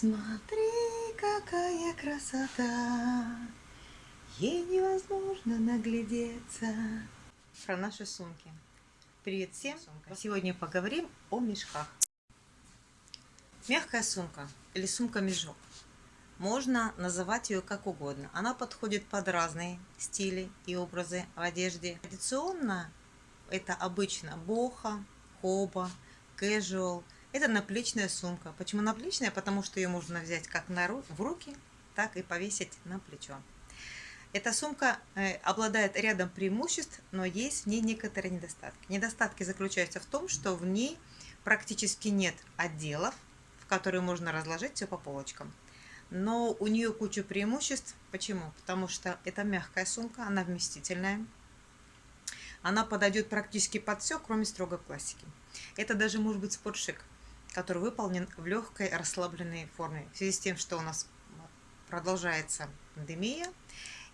Смотри, какая красота, ей невозможно наглядеться. Про наши сумки. Привет всем! Сегодня поговорим о мешках. Мягкая сумка или сумка-мешок. Можно называть ее как угодно. Она подходит под разные стили и образы в одежде. Традиционно это обычно боха, хоба, casual – это наплечная сумка. Почему наплечная? Потому что ее можно взять как на ру в руки, так и повесить на плечо. Эта сумка э, обладает рядом преимуществ, но есть в ней некоторые недостатки. Недостатки заключаются в том, что в ней практически нет отделов, в которые можно разложить все по полочкам. Но у нее куча преимуществ. Почему? Потому что это мягкая сумка, она вместительная. Она подойдет практически под все, кроме строгой пластики. Это даже может быть спортшик который выполнен в легкой расслабленной форме. В связи с тем, что у нас продолжается пандемия,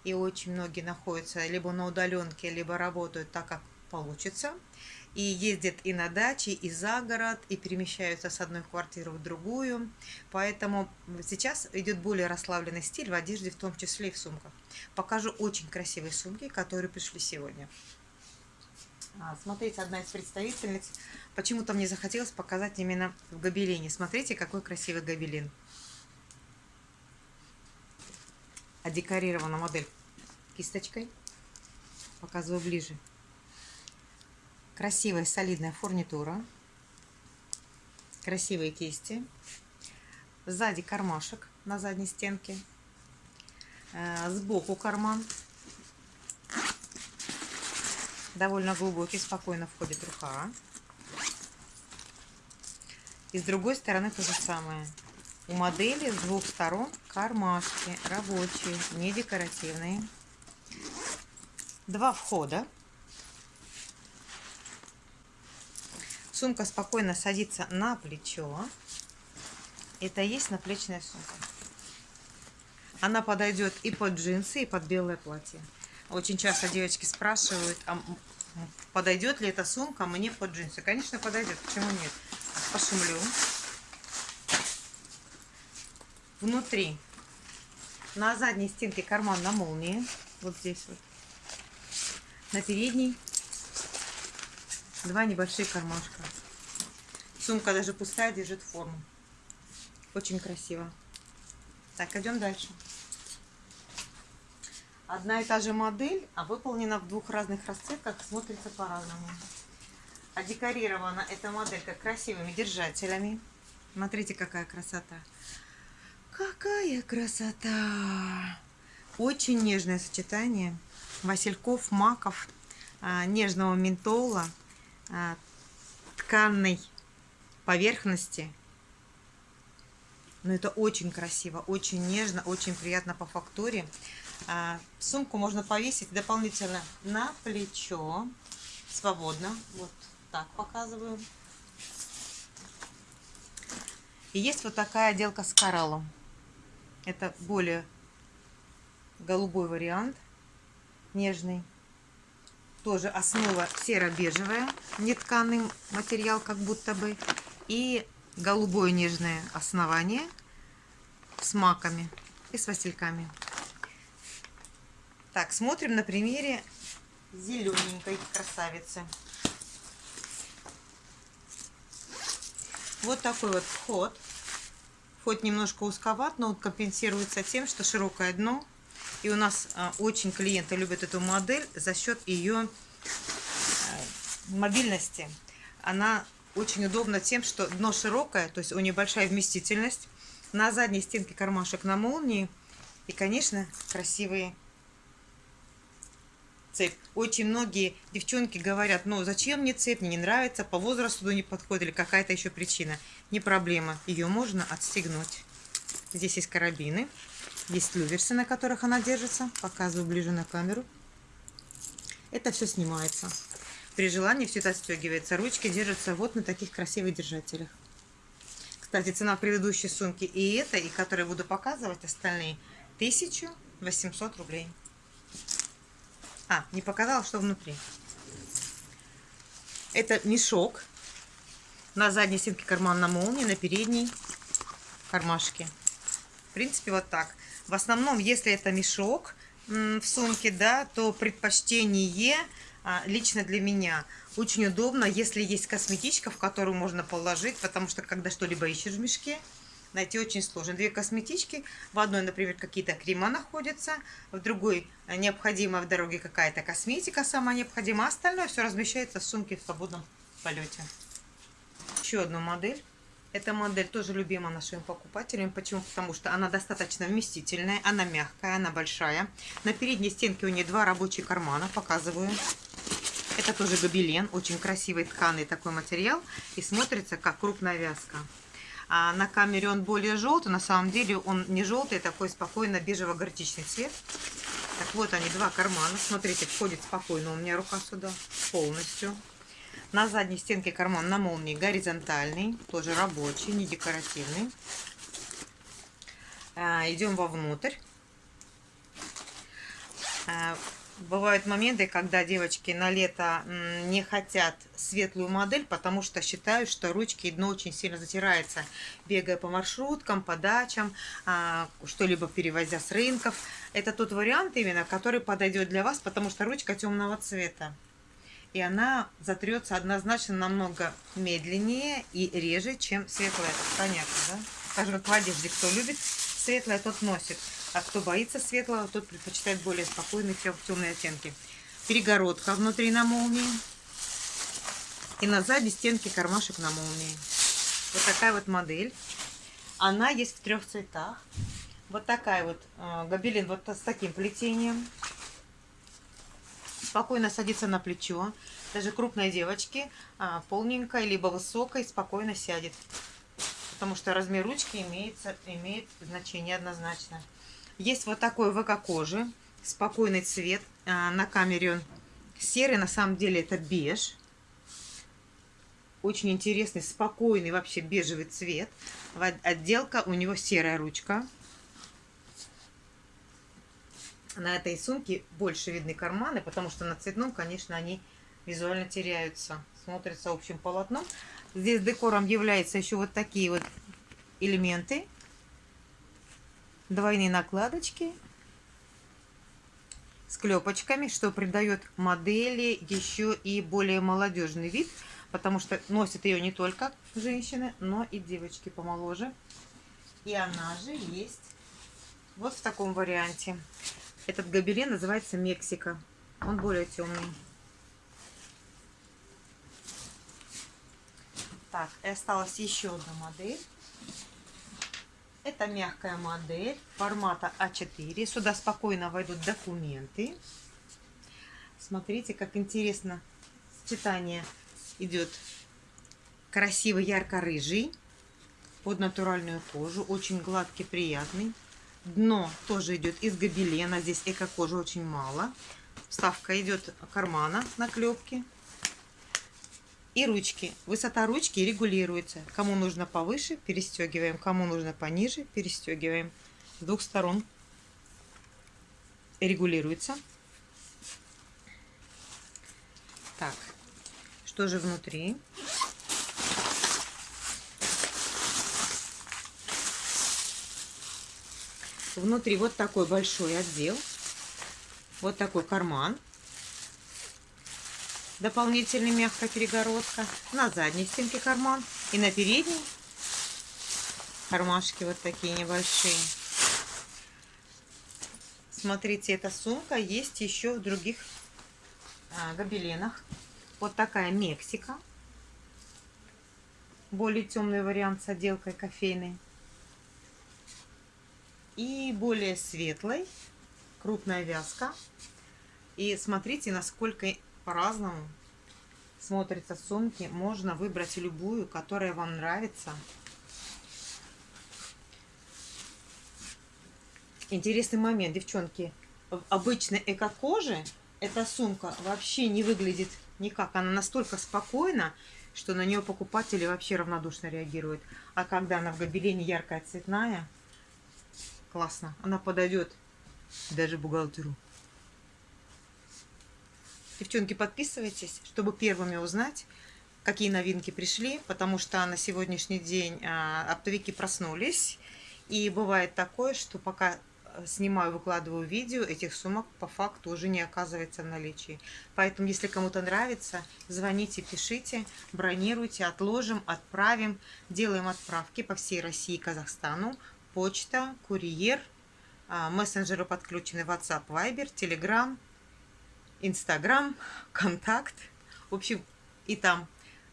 и очень многие находятся либо на удаленке, либо работают так, как получится, и ездят и на даче, и за город, и перемещаются с одной квартиры в другую. Поэтому сейчас идет более расслабленный стиль в одежде, в том числе и в сумках. Покажу очень красивые сумки, которые пришли сегодня. А, смотрите, одна из представительниц Почему-то мне захотелось показать именно в гобелене. Смотрите, какой красивый гобелен. А декорирована модель кисточкой. Показываю ближе. Красивая солидная фурнитура. Красивые кисти. Сзади кармашек на задней стенке. Э, сбоку карман. Довольно глубокий, спокойно входит рука. И с другой стороны то же самое. У модели с двух сторон кармашки рабочие, не декоративные. Два входа. Сумка спокойно садится на плечо. Это есть наплечная сумка. Она подойдет и под джинсы, и под белое платье. Очень часто девочки спрашивают, а подойдет ли эта сумка мне под джинсы. Конечно, подойдет. Почему нет? пошумлю. Внутри на задней стенке карман на молнии. Вот здесь вот. На передней два небольших кармашка. Сумка даже пустая, держит форму. Очень красиво. Так, идем дальше. Одна и та же модель, а выполнена в двух разных расцветках, смотрится по-разному. А декорирована эта моделька красивыми держателями. Смотрите, какая красота. Какая красота! Очень нежное сочетание васильков, маков, а, нежного ментола, а, тканной поверхности. Но это очень красиво, очень нежно, очень приятно по фактуре. А, сумку можно повесить дополнительно на плечо, свободно. Вот так показываю. И есть вот такая отделка с кораллом. Это более голубой вариант, нежный. Тоже основа серо-бежевая, нетканый материал как будто бы. И голубое нежное основание с маками и с васильками. Так, смотрим на примере зелененькой красавицы. Вот такой вот вход. Вход немножко узковат, но он компенсируется тем, что широкое дно. И у нас а, очень клиенты любят эту модель за счет ее э, мобильности. Она очень удобна тем, что дно широкое, то есть у нее большая вместительность. На задней стенке кармашек на молнии. И, конечно, красивые цепь. Очень многие девчонки говорят, ну зачем мне цепь, мне не нравится, по возрасту не подходит или какая-то еще причина. Не проблема, ее можно отстегнуть. Здесь есть карабины, есть люверсы, на которых она держится. Показываю ближе на камеру. Это все снимается. При желании все это отстегивается. Ручки держатся вот на таких красивых держателях. Кстати, цена предыдущей сумки и этой, и которые буду показывать, остальные, 1800 рублей. А, не показала, что внутри. Это мешок. На задней стенке карман на молнии, на передней кармашки. В принципе, вот так. В основном, если это мешок в сумке, да, то предпочтение а, лично для меня очень удобно, если есть косметичка, в которую можно положить, потому что когда что-либо ищешь в мешке, найти очень сложно. Две косметички, в одной, например, какие-то крема находятся, в другой необходима в дороге какая-то косметика сама необходима, а остальное все размещается в сумке в свободном полете. Еще одну модель. Эта модель тоже любима нашим покупателям. Почему? Потому что она достаточно вместительная, она мягкая, она большая. На передней стенке у нее два рабочих кармана, показываю. Это тоже гобелен, очень красивый тканый такой материал и смотрится как крупная вязка. А на камере он более желтый, на самом деле он не желтый, а такой спокойно бежево-горчичный цвет. Так вот они, два кармана. Смотрите, входит спокойно у меня рука сюда полностью. На задней стенке карман на молнии горизонтальный, тоже рабочий, не декоративный. А, идем вовнутрь. А, бывают моменты, когда девочки на лето не хотят светлую модель, потому что считают, что ручки и дно очень сильно затирается, бегая по маршруткам, по дачам, а, что-либо перевозя с рынков. Это тот вариант именно, который подойдет для вас, потому что ручка темного цвета. И она затрется однозначно намного медленнее и реже, чем светлая. Понятно, да? Скажем, в одежде кто любит светлое, тот носит. А кто боится светлого, тот предпочитает более спокойные темные оттенки. Перегородка внутри на молнии. И на задней стенке кармашек на молнии. Вот такая вот модель. Она есть в трех цветах. Вот такая вот э, гобелен вот с таким плетением. Спокойно садится на плечо. Даже крупной девочки, э, полненькой, либо высокой, спокойно сядет. Потому что размер ручки имеется, имеет значение однозначно. Есть вот такой ВК-кожи, спокойный цвет. А, на камере он серый, на самом деле это беж. Очень интересный, спокойный вообще бежевый цвет. Отделка у него серая ручка. На этой сумке больше видны карманы, потому что на цветном, конечно, они визуально теряются. Смотрятся общим полотном. Здесь декором являются еще вот такие вот элементы двойные накладочки с клепочками, что придает модели еще и более молодежный вид, потому что носит ее не только женщины, но и девочки помоложе. И она же есть вот в таком варианте. Этот гобелен называется Мексика. Он более темный. Так, и осталась еще одна модель. Это мягкая модель формата А4. Сюда спокойно войдут документы. Смотрите, как интересно сочетание идет. Красивый ярко-рыжий под натуральную кожу. Очень гладкий, приятный. Дно тоже идет из гобелена. Здесь эко-кожи очень мало. Вставка идет кармана на клепке. И ручки. Высота ручки регулируется. Кому нужно повыше, перестегиваем. Кому нужно пониже, перестегиваем. С двух сторон регулируется. Так, что же внутри? Внутри вот такой большой отдел. Вот такой карман дополнительная мягкая перегородка, на задней стенке карман и на передней кармашки вот такие небольшие. Смотрите, эта сумка есть еще в других а, гобеленах. Вот такая Мексика. Более темный вариант с отделкой кофейной. И более светлый, крупная вязка. И смотрите, насколько по-разному смотрятся сумки. Можно выбрать любую, которая вам нравится. Интересный момент, девчонки. В обычной эко-коже эта сумка вообще не выглядит никак. Она настолько спокойна, что на нее покупатели вообще равнодушно реагируют. А когда она в гобелене яркая цветная, классно. Она подойдет даже бухгалтеру. Девчонки, подписывайтесь, чтобы первыми узнать, какие новинки пришли, потому что на сегодняшний день а, оптовики проснулись. И бывает такое, что пока э, снимаю, выкладываю видео, этих сумок по факту уже не оказывается в наличии. Поэтому, если кому-то нравится, звоните, пишите, бронируйте, отложим, отправим. Делаем отправки по всей России и Казахстану. Почта, курьер, а, мессенджеры подключены WhatsApp, Viber, Telegram, Instagram, Контакт. В общем, и там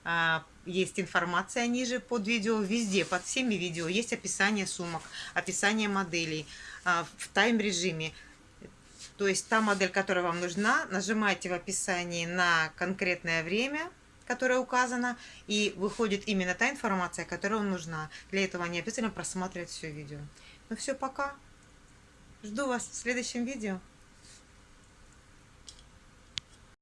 а, есть информация ниже под видео, везде, под всеми видео есть описание сумок, описание моделей а, в тайм-режиме. То есть та модель, которая вам нужна, нажимаете в описании на конкретное время, которое указано, и выходит именно та информация, которая вам нужна. Для этого не обязательно просматривать все видео. Ну все, пока. Жду вас в следующем видео.